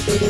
Thank